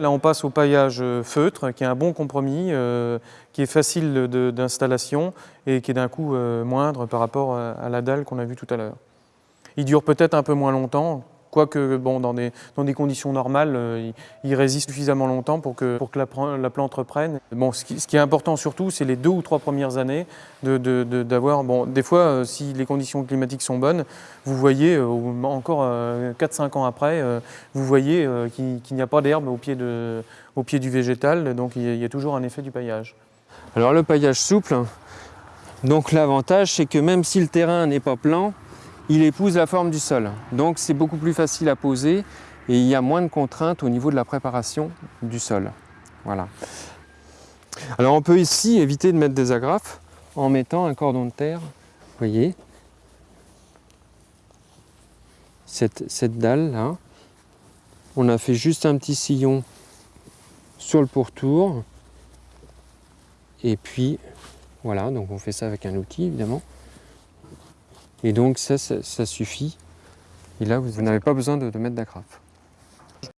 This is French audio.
Là, on passe au paillage euh, feutre, qui est un bon compromis, euh, qui est facile d'installation et qui est d'un coût euh, moindre par rapport à la dalle qu'on a vue tout à l'heure. Il dure peut-être un peu moins longtemps, quoique bon, dans, des, dans des conditions normales, euh, il, résiste suffisamment longtemps pour que, pour que la, plante reprenne. Bon, ce, qui, est important surtout, c'est les deux ou trois premières années de- de- d'avoir... bon, des fois, euh, si les conditions climatiques sont bonnes, vous voyez, euh, encore euh, 4-5 ans après, vous voyez qu'il n'y a pas d'herbe au, pied au pied du végétal, donc il y a- il y a toujours un effet du paillage. Alors le paillage souple, donc l'avantage c'est que même si le terrain n'est pas plan, il épouse la forme du sol. Donc c'est beaucoup plus facile à poser et il y a moins de contraintes au niveau de la préparation du sol. Voilà. Alors on peut ici éviter de mettre des agrafes en mettant un cordon de terre, vous voyez, cette, cette dalle là. On a fait juste un petit sillon sur le pourtour. Et puis, voilà, donc on fait ça avec un outil, évidemment. Et donc ça, ça, suffit. Et là, vous, vous n'avez pas besoin de, de mettre d'agrafe.